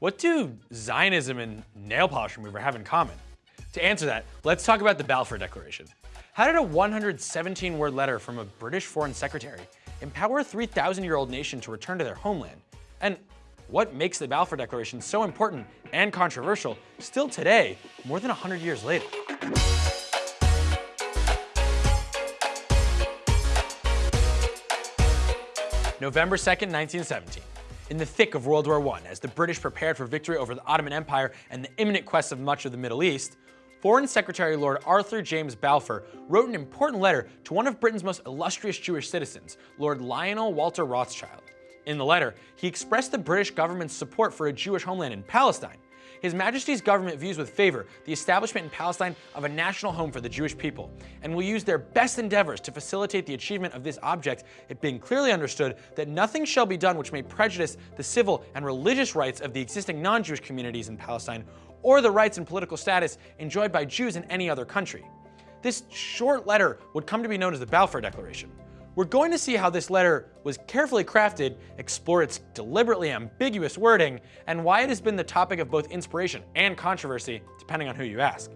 What do Zionism and nail polish remover have in common? To answer that, let's talk about the Balfour Declaration. How did a 117-word letter from a British foreign secretary empower a 3,000-year-old nation to return to their homeland? And what makes the Balfour Declaration so important and controversial still today, more than 100 years later? November 2nd, 1917. In the thick of World War I, as the British prepared for victory over the Ottoman Empire and the imminent quest of much of the Middle East, Foreign Secretary Lord Arthur James Balfour wrote an important letter to one of Britain's most illustrious Jewish citizens, Lord Lionel Walter Rothschild. In the letter, he expressed the British government's support for a Jewish homeland in Palestine, his Majesty's government views with favor the establishment in Palestine of a national home for the Jewish people, and will use their best endeavors to facilitate the achievement of this object, it being clearly understood that nothing shall be done which may prejudice the civil and religious rights of the existing non-Jewish communities in Palestine, or the rights and political status enjoyed by Jews in any other country. This short letter would come to be known as the Balfour Declaration. We're going to see how this letter was carefully crafted, explore its deliberately ambiguous wording, and why it has been the topic of both inspiration and controversy, depending on who you ask.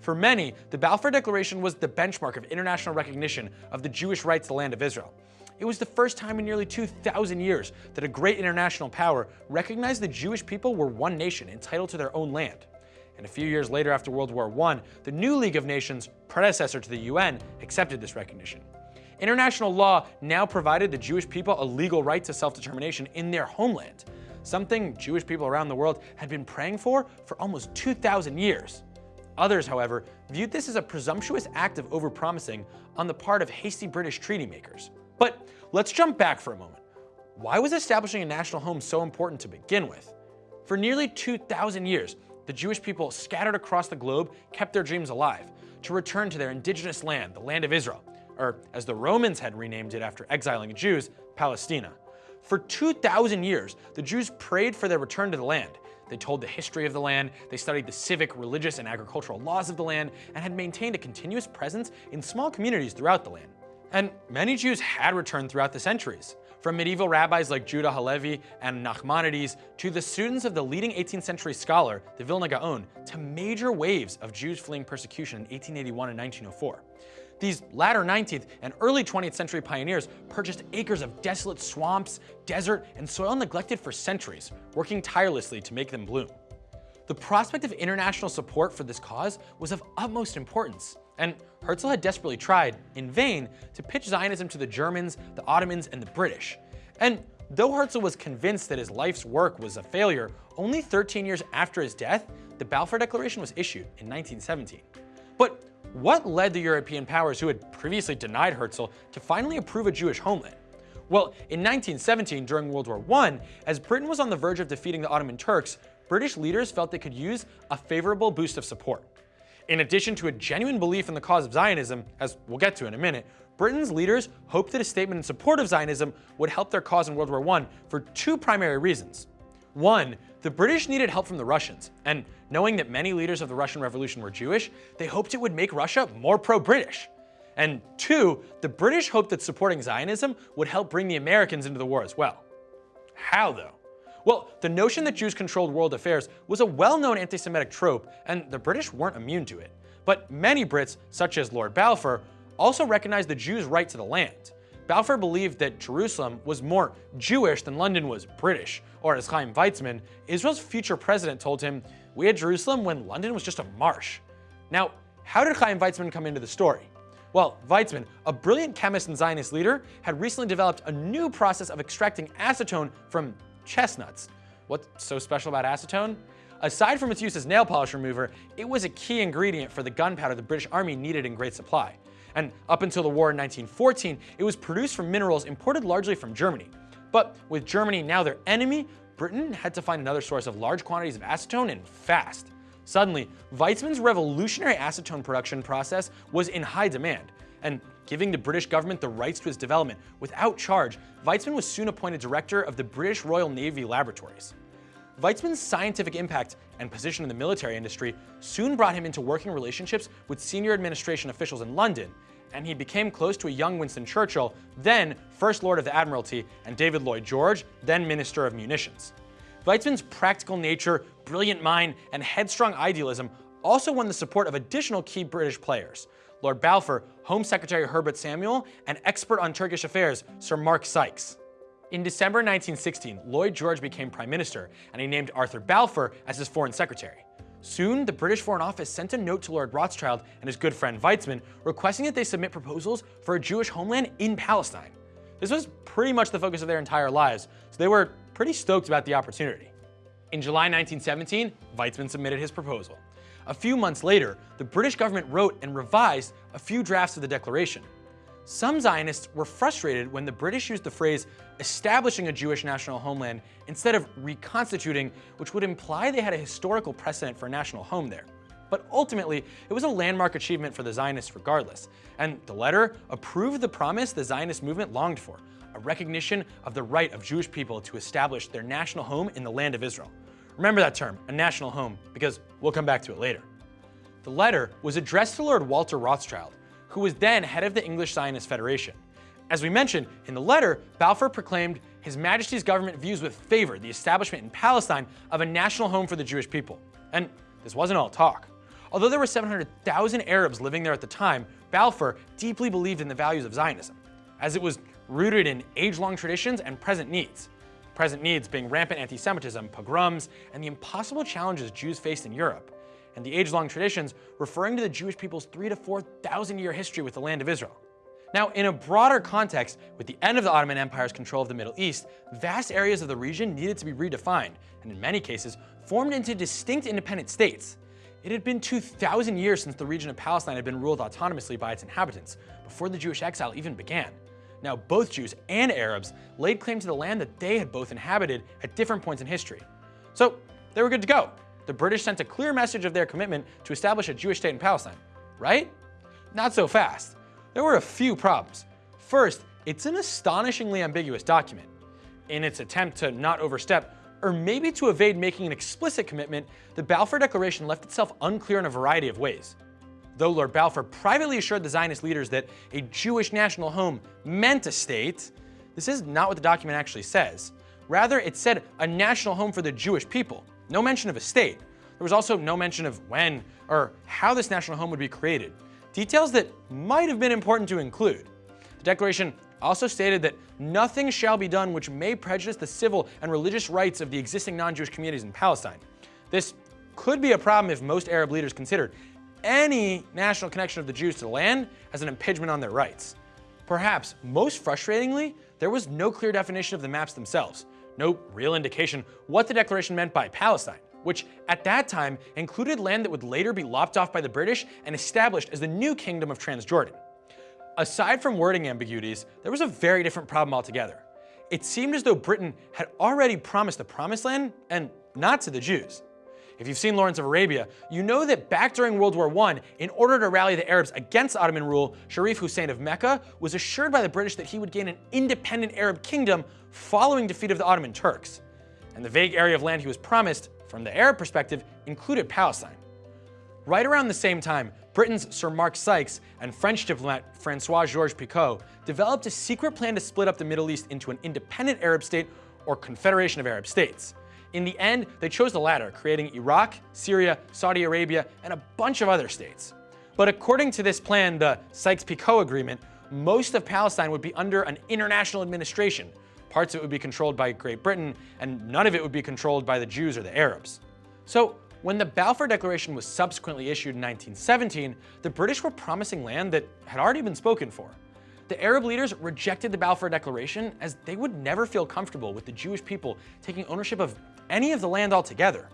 For many, the Balfour Declaration was the benchmark of international recognition of the Jewish right to the land of Israel. It was the first time in nearly 2,000 years that a great international power recognized the Jewish people were one nation entitled to their own land. And a few years later after World War I, the new League of Nations, predecessor to the UN, accepted this recognition. International law now provided the Jewish people a legal right to self-determination in their homeland, something Jewish people around the world had been praying for for almost 2,000 years. Others, however, viewed this as a presumptuous act of overpromising on the part of hasty British treaty makers. But let's jump back for a moment. Why was establishing a national home so important to begin with? For nearly 2,000 years, the Jewish people scattered across the globe kept their dreams alive to return to their indigenous land, the land of Israel, or as the Romans had renamed it after exiling Jews, Palestina. For 2,000 years, the Jews prayed for their return to the land. They told the history of the land, they studied the civic, religious, and agricultural laws of the land, and had maintained a continuous presence in small communities throughout the land. And many Jews had returned throughout the centuries. From medieval rabbis like Judah Halevi and Nachmanides to the students of the leading 18th century scholar, the Vilna Gaon, to major waves of Jews fleeing persecution in 1881 and 1904. These latter 19th and early 20th century pioneers purchased acres of desolate swamps, desert, and soil neglected for centuries, working tirelessly to make them bloom. The prospect of international support for this cause was of utmost importance, and Herzl had desperately tried, in vain, to pitch Zionism to the Germans, the Ottomans, and the British. And though Herzl was convinced that his life's work was a failure, only 13 years after his death, the Balfour Declaration was issued in 1917. But what led the European powers who had previously denied Herzl to finally approve a Jewish homeland? Well, in 1917, during World War I, as Britain was on the verge of defeating the Ottoman Turks, British leaders felt they could use a favorable boost of support. In addition to a genuine belief in the cause of Zionism, as we'll get to in a minute, Britain's leaders hoped that a statement in support of Zionism would help their cause in World War I for two primary reasons. One, the British needed help from the Russians, and knowing that many leaders of the Russian Revolution were Jewish, they hoped it would make Russia more pro-British. And two, the British hoped that supporting Zionism would help bring the Americans into the war as well. How though? Well, the notion that Jews controlled world affairs was a well-known anti-Semitic trope, and the British weren't immune to it. But many Brits, such as Lord Balfour, also recognized the Jews' right to the land. Balfour believed that Jerusalem was more Jewish than London was British, or as Chaim Weizmann, Israel's future president told him, we had Jerusalem when London was just a marsh. Now, how did Chaim Weizmann come into the story? Well, Weizmann, a brilliant chemist and Zionist leader, had recently developed a new process of extracting acetone from chestnuts. What's so special about acetone? Aside from its use as nail polish remover, it was a key ingredient for the gunpowder the British Army needed in great supply and up until the war in 1914, it was produced from minerals imported largely from Germany. But with Germany now their enemy, Britain had to find another source of large quantities of acetone and fast. Suddenly, Weizmann's revolutionary acetone production process was in high demand, and giving the British government the rights to its development without charge, Weizmann was soon appointed director of the British Royal Navy Laboratories. Weizmann's scientific impact and position in the military industry soon brought him into working relationships with senior administration officials in London, and he became close to a young Winston Churchill, then First Lord of the Admiralty, and David Lloyd George, then Minister of Munitions. Weizmann's practical nature, brilliant mind, and headstrong idealism also won the support of additional key British players. Lord Balfour, Home Secretary Herbert Samuel, and expert on Turkish affairs Sir Mark Sykes. In December 1916, Lloyd George became Prime Minister, and he named Arthur Balfour as his Foreign Secretary. Soon, the British Foreign Office sent a note to Lord Rothschild and his good friend Weizmann requesting that they submit proposals for a Jewish homeland in Palestine. This was pretty much the focus of their entire lives, so they were pretty stoked about the opportunity. In July 1917, Weizmann submitted his proposal. A few months later, the British government wrote and revised a few drafts of the declaration. Some Zionists were frustrated when the British used the phrase establishing a Jewish national homeland instead of reconstituting, which would imply they had a historical precedent for a national home there. But ultimately, it was a landmark achievement for the Zionists regardless, and the letter approved the promise the Zionist movement longed for, a recognition of the right of Jewish people to establish their national home in the land of Israel. Remember that term, a national home, because we'll come back to it later. The letter was addressed to Lord Walter Rothschild, who was then head of the English Zionist Federation. As we mentioned, in the letter, Balfour proclaimed His Majesty's government views with favor the establishment in Palestine of a national home for the Jewish people. And this wasn't all talk. Although there were 700,000 Arabs living there at the time, Balfour deeply believed in the values of Zionism, as it was rooted in age-long traditions and present needs. Present needs being rampant anti-Semitism, pogroms, and the impossible challenges Jews faced in Europe, and the age-long traditions referring to the Jewish people's three to 4,000 year history with the land of Israel. Now, in a broader context, with the end of the Ottoman Empire's control of the Middle East, vast areas of the region needed to be redefined, and in many cases, formed into distinct independent states. It had been 2,000 years since the region of Palestine had been ruled autonomously by its inhabitants, before the Jewish exile even began. Now, both Jews and Arabs laid claim to the land that they had both inhabited at different points in history. So, they were good to go. The British sent a clear message of their commitment to establish a Jewish state in Palestine, right? Not so fast. There were a few problems. First, it's an astonishingly ambiguous document. In its attempt to not overstep, or maybe to evade making an explicit commitment, the Balfour Declaration left itself unclear in a variety of ways. Though Lord Balfour privately assured the Zionist leaders that a Jewish national home meant a state, this is not what the document actually says. Rather, it said a national home for the Jewish people, no mention of a state. There was also no mention of when or how this national home would be created, details that might have been important to include. The declaration also stated that nothing shall be done which may prejudice the civil and religious rights of the existing non-Jewish communities in Palestine. This could be a problem if most Arab leaders considered any national connection of the Jews to the land as an impingement on their rights. Perhaps most frustratingly, there was no clear definition of the maps themselves, no real indication what the declaration meant by Palestine, which at that time included land that would later be lopped off by the British and established as the new Kingdom of Transjordan. Aside from wording ambiguities, there was a very different problem altogether. It seemed as though Britain had already promised the Promised Land, and not to the Jews. If you've seen Lawrence of Arabia, you know that back during World War I, in order to rally the Arabs against Ottoman rule, Sharif Hussein of Mecca was assured by the British that he would gain an independent Arab kingdom following defeat of the Ottoman Turks. And the vague area of land he was promised, from the Arab perspective, included Palestine. Right around the same time, Britain's Sir Mark Sykes and French diplomat Francois-Georges Picot developed a secret plan to split up the Middle East into an independent Arab state or confederation of Arab states. In the end, they chose the latter, creating Iraq, Syria, Saudi Arabia, and a bunch of other states. But according to this plan, the Sykes-Picot Agreement, most of Palestine would be under an international administration. Parts of it would be controlled by Great Britain, and none of it would be controlled by the Jews or the Arabs. So when the Balfour Declaration was subsequently issued in 1917, the British were promising land that had already been spoken for. The Arab leaders rejected the Balfour Declaration as they would never feel comfortable with the Jewish people taking ownership of any of the land altogether.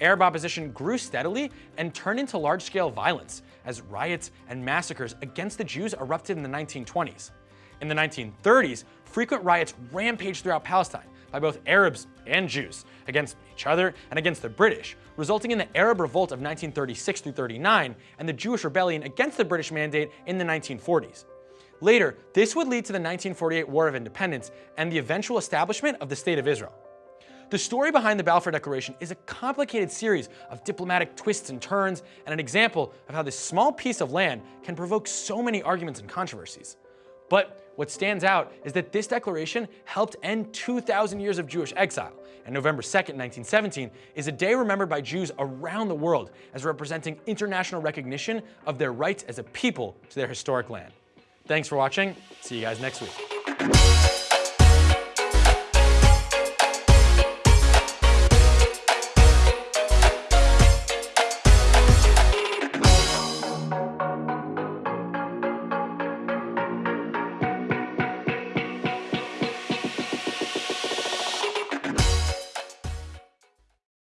Arab opposition grew steadily and turned into large-scale violence as riots and massacres against the Jews erupted in the 1920s. In the 1930s, frequent riots rampaged throughout Palestine, by both Arabs and Jews against each other and against the British, resulting in the Arab Revolt of 1936 through 39 and the Jewish Rebellion against the British Mandate in the 1940s. Later, this would lead to the 1948 War of Independence and the eventual establishment of the State of Israel. The story behind the Balfour Declaration is a complicated series of diplomatic twists and turns and an example of how this small piece of land can provoke so many arguments and controversies. But What stands out is that this declaration helped end 2,000 years of Jewish exile, and November 2nd, 1917 is a day remembered by Jews around the world as representing international recognition of their rights as a people to their historic land. Thanks for watching. See you guys next week.